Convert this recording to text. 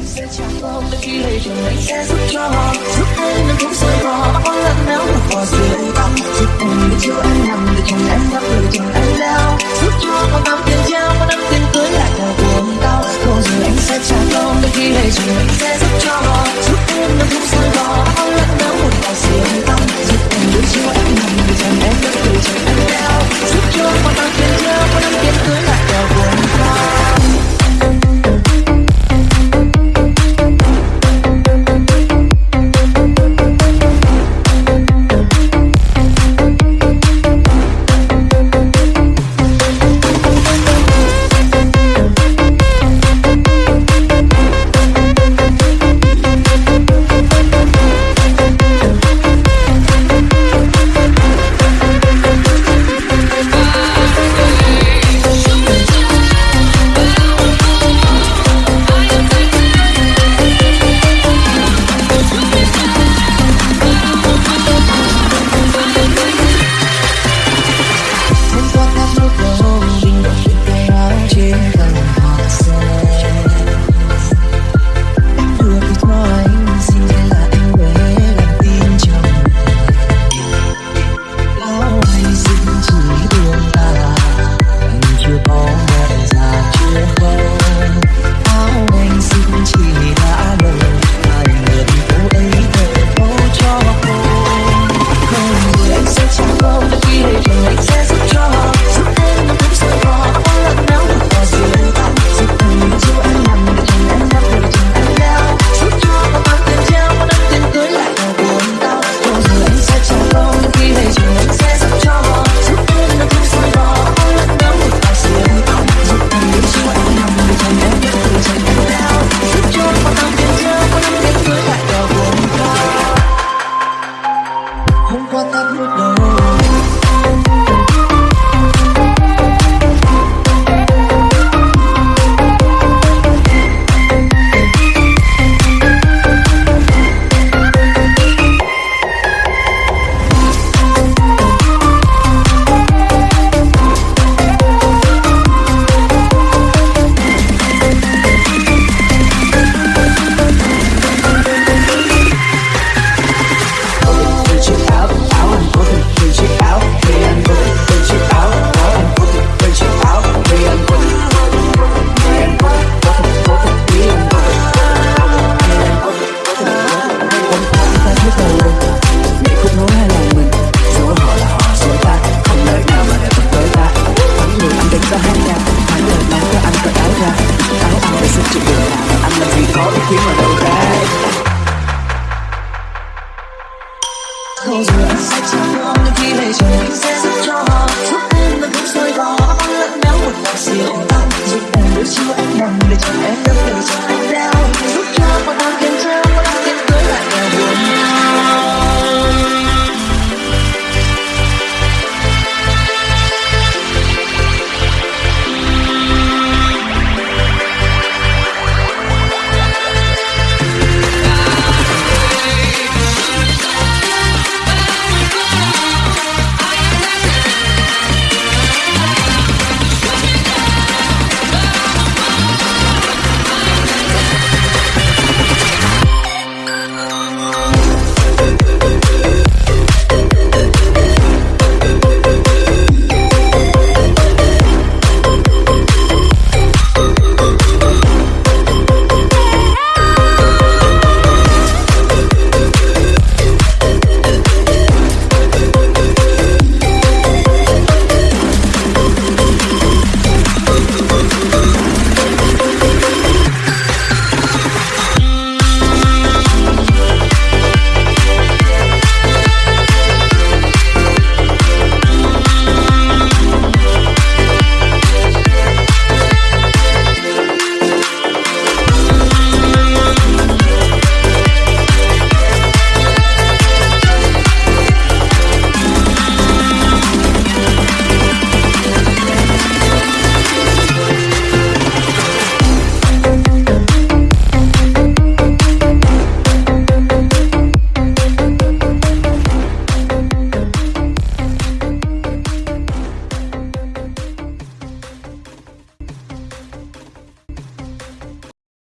anh sẽ trả con đôi khi lệ đường anh sẽ giúp cho giúp em đừng cũng rời bỏ bao lần nếu mà có rượu anh ta giúp em biết anh nằm ta thấy tàu lên Nghĩ cũng nói hay lòng mình. Số họ là họ, số ta Không nơi nào mà lại vượt tới ta. Thắng người anh đánh ra hai nhà. Thắng lời mang cho anh cởi áo ra. Áo anh phải xin chịu đường nào Anh làm gì có ý kiến mà đâu.